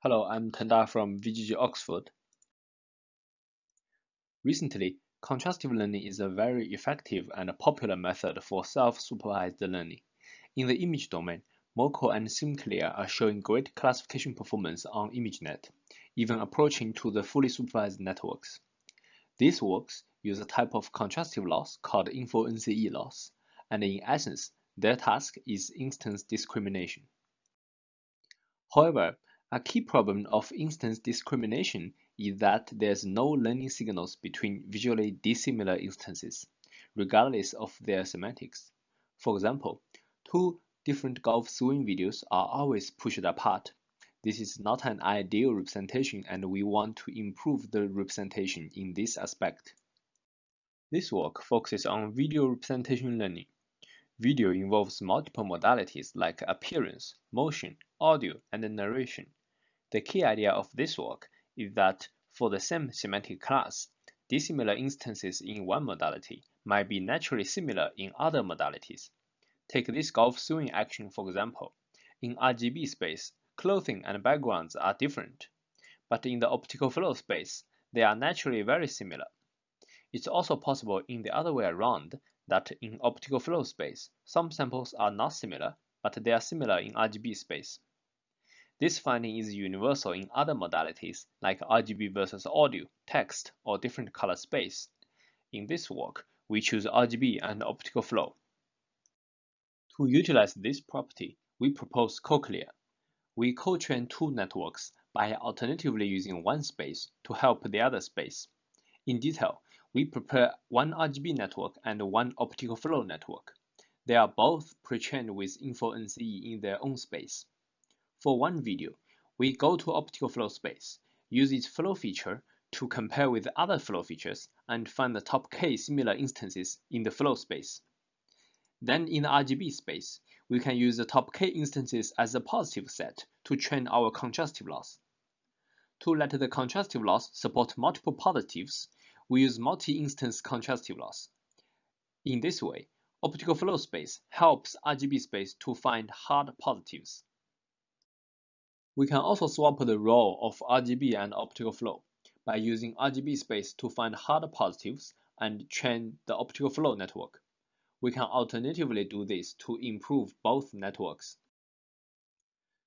Hello, I'm Tengda from VGG Oxford. Recently, contrastive learning is a very effective and popular method for self-supervised learning. In the image domain, Moco and SimCLR are showing great classification performance on ImageNet, even approaching to the fully supervised networks. These works use a type of contrastive loss called InfoNCE loss, and in essence, their task is instance discrimination. However, a key problem of instance discrimination is that there's no learning signals between visually dissimilar instances, regardless of their semantics. For example, two different golf swing videos are always pushed apart. This is not an ideal representation and we want to improve the representation in this aspect. This work focuses on video representation learning. Video involves multiple modalities like appearance, motion, audio, and narration. The key idea of this work is that for the same semantic class, dissimilar instances in one modality might be naturally similar in other modalities. Take this golf swing action for example. In RGB space, clothing and backgrounds are different, but in the optical flow space, they are naturally very similar. It's also possible in the other way around that in optical flow space, some samples are not similar, but they are similar in RGB space. This finding is universal in other modalities like RGB versus audio, text, or different color space. In this work, we choose RGB and optical flow. To utilize this property, we propose CoCLR. We co-train two networks by alternatively using one space to help the other space. In detail, we prepare one RGB network and one optical flow network. They are both pre-trained with InfoNCE in their own space. For one video, we go to optical flow space, use its flow feature to compare with other flow features and find the top k similar instances in the flow space. Then in the RGB space, we can use the top k instances as a positive set to train our contrastive loss. To let the contrastive loss support multiple positives, we use multi-instance contrastive loss. In this way, optical flow space helps RGB space to find hard positives. We can also swap the role of RGB and optical flow by using RGB space to find hard positives and train the optical flow network. We can alternatively do this to improve both networks.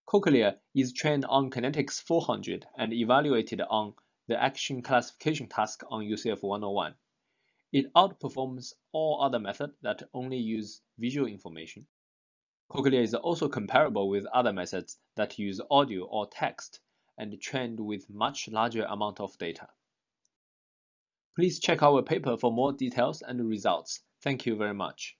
CoCLR is trained on Kinetics 400 and evaluated on the action classification task on UCF 101. It outperforms all other methods that only use visual information CoCLR is also comparable with other methods that use audio or text and trained with much larger amount of data. Please check our paper for more details and results. Thank you very much.